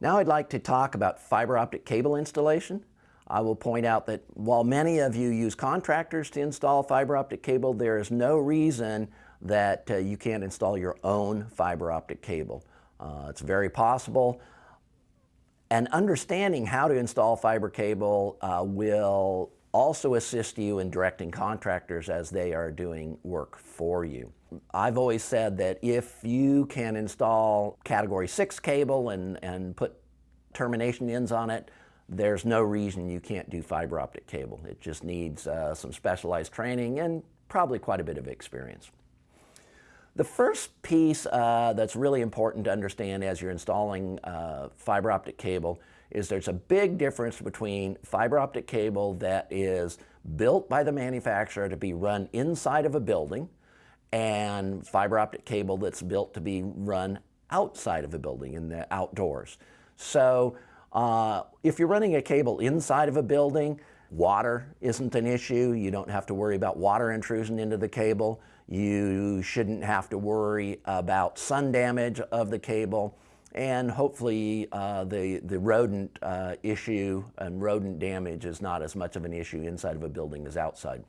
Now I'd like to talk about fiber optic cable installation. I will point out that while many of you use contractors to install fiber optic cable, there is no reason that uh, you can't install your own fiber optic cable. Uh, it's very possible. And understanding how to install fiber cable uh, will also assist you in directing contractors as they are doing work for you. I've always said that if you can install category 6 cable and, and put termination ends on it, there's no reason you can't do fiber optic cable. It just needs uh, some specialized training and probably quite a bit of experience. The first piece uh, that's really important to understand as you're installing uh, fiber optic cable is there's a big difference between fiber optic cable that is built by the manufacturer to be run inside of a building and fiber optic cable that's built to be run outside of a building in the outdoors. So uh, if you're running a cable inside of a building, water isn't an issue. You don't have to worry about water intrusion into the cable. You shouldn't have to worry about sun damage of the cable. And hopefully uh, the, the rodent uh, issue and rodent damage is not as much of an issue inside of a building as outside.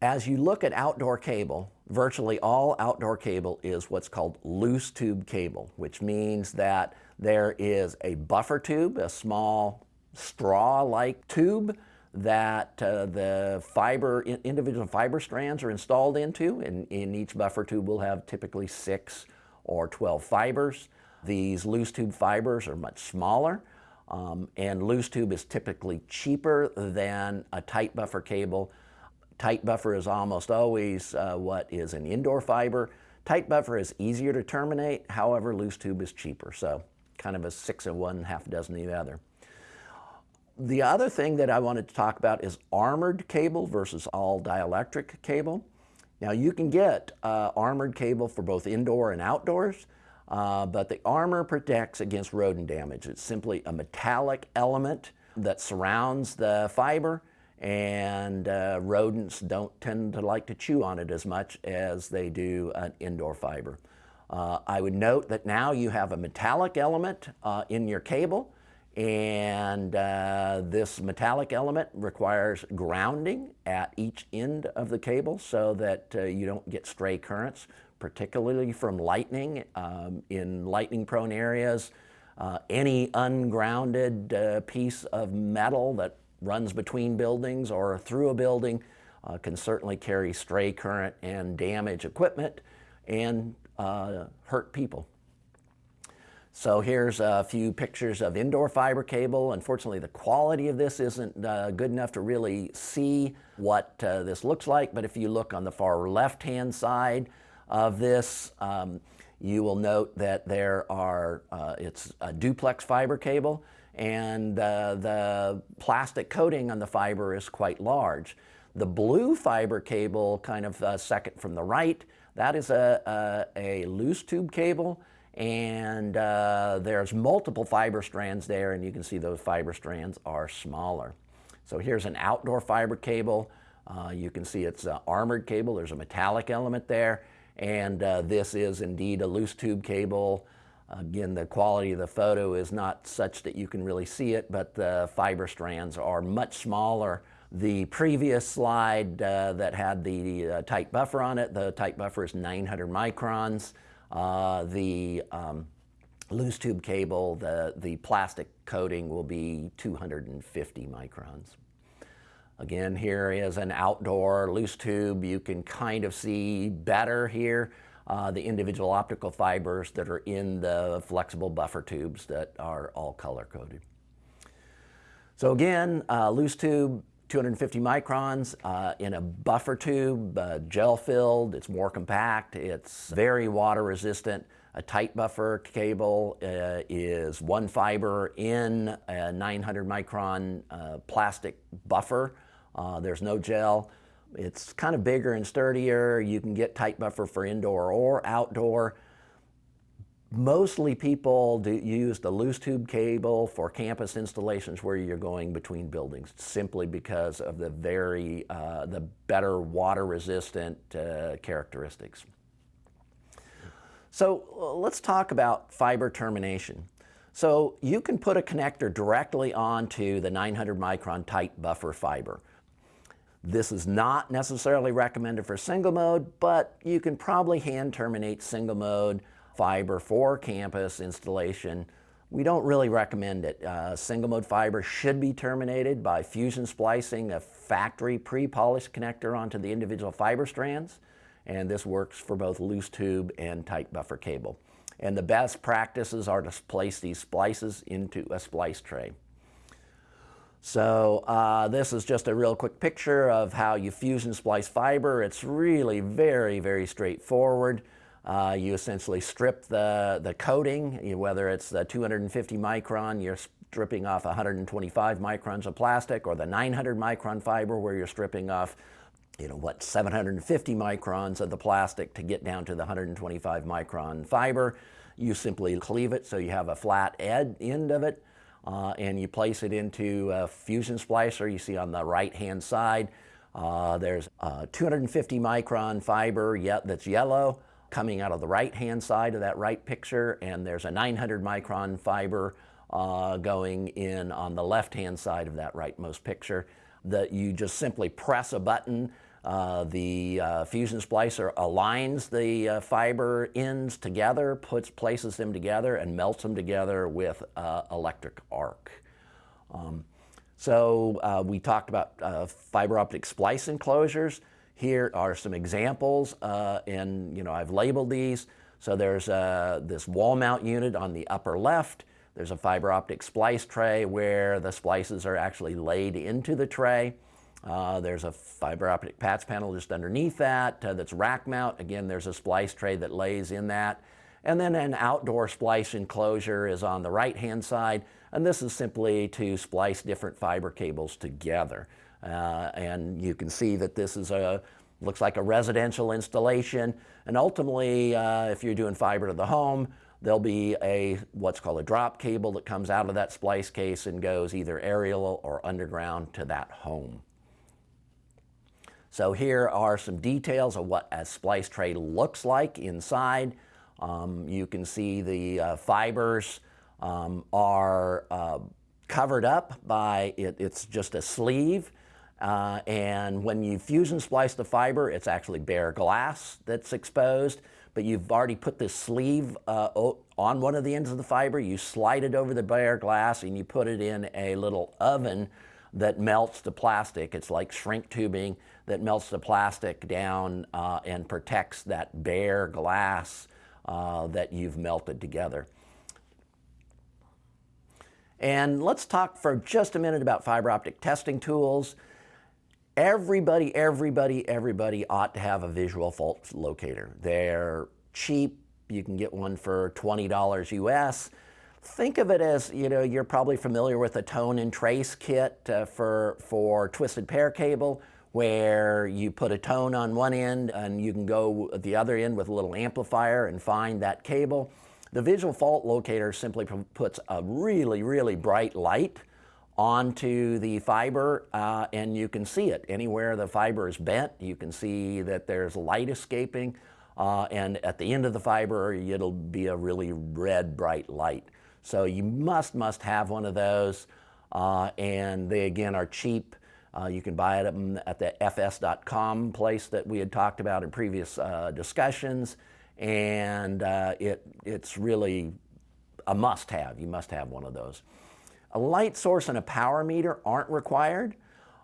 As you look at outdoor cable, virtually all outdoor cable is what's called loose tube cable, which means that there is a buffer tube, a small straw-like tube that uh, the fiber, individual fiber strands are installed into, and in each buffer tube will have typically six or 12 fibers. These loose tube fibers are much smaller, um, and loose tube is typically cheaper than a tight buffer cable Tight buffer is almost always uh, what is an indoor fiber. Tight buffer is easier to terminate, however loose tube is cheaper, so kind of a six of one, half a dozen of the other. The other thing that I wanted to talk about is armored cable versus all dielectric cable. Now you can get uh, armored cable for both indoor and outdoors, uh, but the armor protects against rodent damage. It's simply a metallic element that surrounds the fiber and uh, rodents don't tend to like to chew on it as much as they do an indoor fiber. Uh, I would note that now you have a metallic element uh, in your cable and uh, this metallic element requires grounding at each end of the cable so that uh, you don't get stray currents, particularly from lightning. Um, in lightning prone areas, uh, any ungrounded piece of metal that runs between buildings or through a building uh, can certainly carry stray current and damage equipment and uh, hurt people. So here's a few pictures of indoor fiber cable. Unfortunately, the quality of this isn't uh, good enough to really see what uh, this looks like, but if you look on the far left-hand side of this, um, you will note that there are, uh, it's a duplex fiber cable and uh, the plastic coating on the fiber is quite large. The blue fiber cable, kind of uh, second from the right, that is a, a, a loose tube cable and uh, there's multiple fiber strands there and you can see those fiber strands are smaller. So here's an outdoor fiber cable. Uh, you can see it's an armored cable. There's a metallic element there and uh, this is indeed a loose tube cable Again, the quality of the photo is not such that you can really see it, but the fiber strands are much smaller. The previous slide uh, that had the uh, tight buffer on it, the tight buffer is 900 microns. Uh, the um, loose tube cable, the, the plastic coating will be 250 microns. Again, here is an outdoor loose tube. You can kind of see better here uh, the individual optical fibers that are in the flexible buffer tubes that are all color coded. So again, uh, loose tube, 250 microns uh, in a buffer tube, uh, gel filled, it's more compact, it's very water resistant. A tight buffer cable uh, is one fiber in a 900 micron uh, plastic buffer. Uh, there's no gel. It's kind of bigger and sturdier. You can get tight buffer for indoor or outdoor. Mostly people do use the loose tube cable for campus installations where you're going between buildings simply because of the very, uh, the better water resistant uh, characteristics. So uh, let's talk about fiber termination. So you can put a connector directly onto the 900 micron tight buffer fiber. This is not necessarily recommended for single mode, but you can probably hand terminate single mode fiber for campus installation. We don't really recommend it. Uh, single mode fiber should be terminated by fusion splicing a factory pre-polished connector onto the individual fiber strands. And this works for both loose tube and tight buffer cable. And the best practices are to place these splices into a splice tray. So uh, this is just a real quick picture of how you fusion splice fiber. It's really very, very straightforward. Uh, you essentially strip the, the coating, whether it's the 250 micron, you're stripping off 125 microns of plastic, or the 900 micron fiber where you're stripping off you know, what, 750 microns of the plastic to get down to the 125 micron fiber. You simply cleave it so you have a flat ed end of it, uh, and you place it into a fusion splicer you see on the right hand side. Uh, there's a 250 micron fiber yet that's yellow coming out of the right hand side of that right picture, and there's a 900 micron fiber uh, going in on the left hand side of that rightmost picture that you just simply press a button. Uh, the uh, fusion splicer aligns the uh, fiber ends together, puts places them together, and melts them together with uh, electric arc. Um, so uh, we talked about fiber optic splice enclosures. Here are some examples, and you know I've labeled these. So there's this wall mount unit on the upper left. There's a fiber optic splice tray where the splices are actually laid into the tray. Uh, there's a fiber optic patch panel just underneath that uh, that's rack mount. Again, there's a splice tray that lays in that. And then an outdoor splice enclosure is on the right-hand side. And this is simply to splice different fiber cables together. Uh, and you can see that this is a looks like a residential installation. And ultimately, uh, if you're doing fiber to the home, There'll be a what's called a drop cable that comes out of that splice case and goes either aerial or underground to that home. So here are some details of what a splice tray looks like inside. Um, you can see the uh, fibers um, are uh, covered up by, it, it's just a sleeve. Uh, and when you fusion splice the fiber, it's actually bare glass that's exposed but you've already put this sleeve uh, on one of the ends of the fiber, you slide it over the bare glass and you put it in a little oven that melts the plastic. It's like shrink tubing that melts the plastic down uh, and protects that bare glass uh, that you've melted together. And let's talk for just a minute about fiber optic testing tools. Everybody, everybody, everybody ought to have a visual fault locator. They're cheap. You can get one for $20 US. Think of it as, you know, you're probably familiar with a tone and trace kit uh, for, for twisted pair cable where you put a tone on one end and you can go at the other end with a little amplifier and find that cable. The visual fault locator simply puts a really, really bright light onto the fiber uh, and you can see it. Anywhere the fiber is bent, you can see that there's light escaping uh, and at the end of the fiber it'll be a really red bright light. So you must, must have one of those uh, and they again are cheap. Uh, you can buy it at the fs.com place that we had talked about in previous uh, discussions and uh, it, it's really a must-have. You must have one of those. A light source and a power meter aren't required,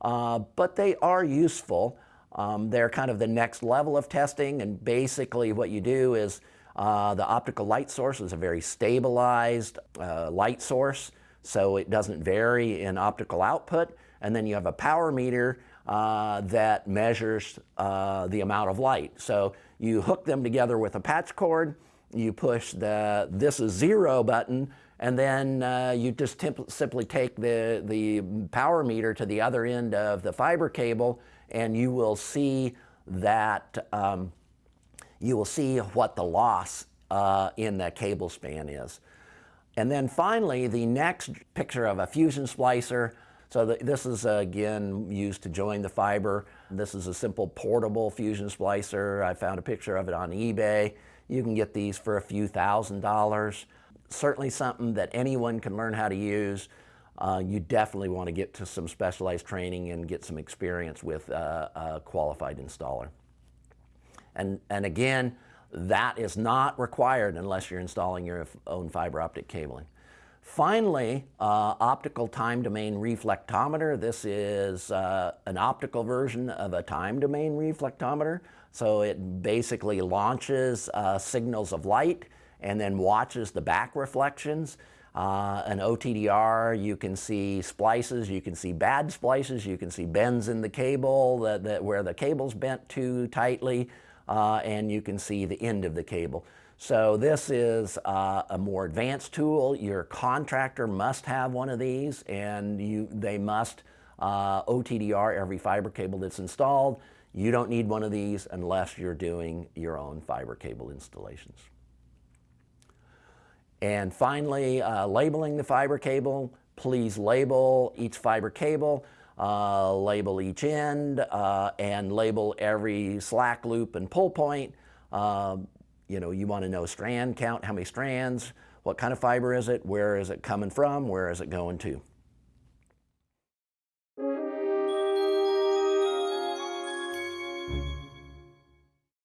uh, but they are useful. Um, they're kind of the next level of testing, and basically what you do is uh, the optical light source is a very stabilized uh, light source, so it doesn't vary in optical output. And then you have a power meter uh, that measures uh, the amount of light. So you hook them together with a patch cord, you push the this is zero button, and then uh, you just simply take the, the power meter to the other end of the fiber cable and you will see that um, you will see what the loss uh, in the cable span is. And then finally, the next picture of a fusion splicer. So the, this is uh, again used to join the fiber. This is a simple portable fusion splicer. I found a picture of it on eBay. You can get these for a few thousand dollars. Certainly something that anyone can learn how to use. Uh, you definitely want to get to some specialized training and get some experience with uh, a qualified installer. And, and again, that is not required unless you're installing your own fiber optic cabling. Finally, uh, optical time domain reflectometer. This is uh, an optical version of a time domain reflectometer. So it basically launches uh, signals of light and then watches the back reflections. Uh, an OTDR, you can see splices, you can see bad splices, you can see bends in the cable that, that where the cable's bent too tightly uh, and you can see the end of the cable. So this is uh, a more advanced tool. Your contractor must have one of these and you, they must uh, OTDR every fiber cable that's installed. You don't need one of these unless you're doing your own fiber cable installations. And finally, uh, labeling the fiber cable. Please label each fiber cable uh, label each end, uh, and label every slack loop and pull point. Uh, you know, you want to know strand count, how many strands, what kind of fiber is it, where is it coming from, where is it going to.